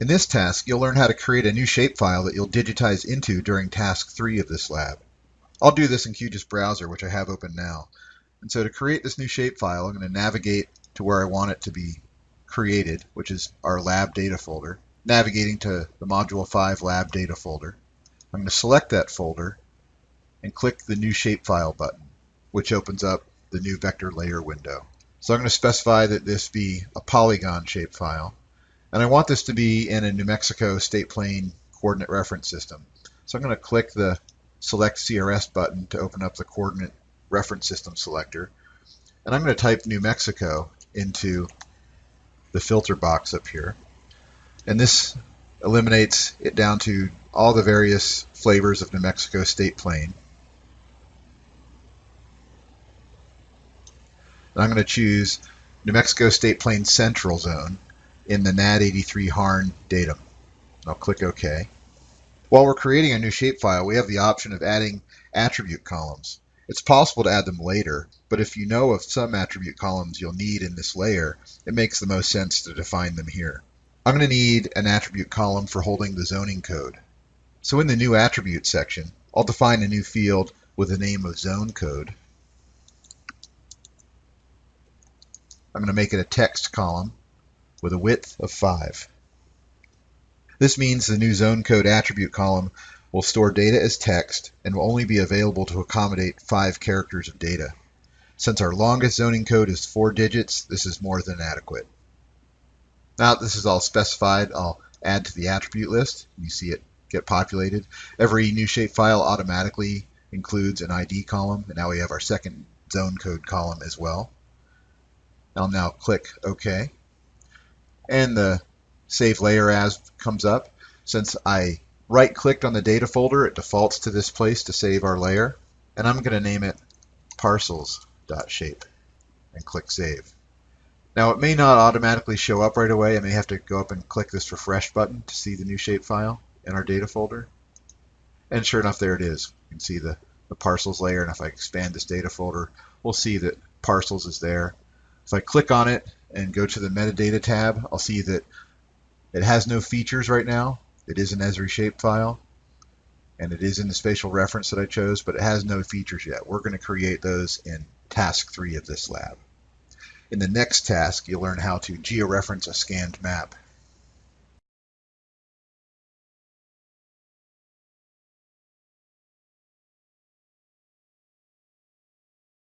In this task, you'll learn how to create a new shapefile that you'll digitize into during task 3 of this lab. I'll do this in QGIS Browser, which I have open now. And so to create this new shapefile, I'm going to navigate to where I want it to be created, which is our lab data folder, navigating to the Module 5 lab data folder. I'm going to select that folder and click the new shapefile button, which opens up the new vector layer window. So I'm going to specify that this be a polygon shapefile. And I want this to be in a New Mexico state plane coordinate reference system. So I'm going to click the select CRS button to open up the coordinate reference system selector. And I'm going to type New Mexico into the filter box up here. And this eliminates it down to all the various flavors of New Mexico state plane. And I'm going to choose New Mexico State Plane Central Zone in the NAD83 HARN datum. I'll click OK. While we're creating a new shapefile, we have the option of adding attribute columns. It's possible to add them later, but if you know of some attribute columns you'll need in this layer, it makes the most sense to define them here. I'm going to need an attribute column for holding the zoning code. So in the new attribute section, I'll define a new field with the name of zone code. I'm going to make it a text column with a width of 5. This means the new zone code attribute column will store data as text and will only be available to accommodate 5 characters of data. Since our longest zoning code is 4 digits, this is more than adequate. Now this is all specified, I'll add to the attribute list. You see it get populated. Every new shapefile automatically includes an ID column, and now we have our second zone code column as well. I'll now click OK. And the Save Layer As comes up. Since I right-clicked on the data folder, it defaults to this place to save our layer. And I'm going to name it parcels.shape and click Save. Now it may not automatically show up right away. I may have to go up and click this refresh button to see the new shapefile in our data folder. And sure enough, there it is. You can see the, the parcels layer. And if I expand this data folder, we'll see that parcels is there. If I click on it and go to the metadata tab, I'll see that it has no features right now. It is an Esri shapefile, and it is in the spatial reference that I chose, but it has no features yet. We're going to create those in task three of this lab. In the next task, you'll learn how to georeference a scanned map.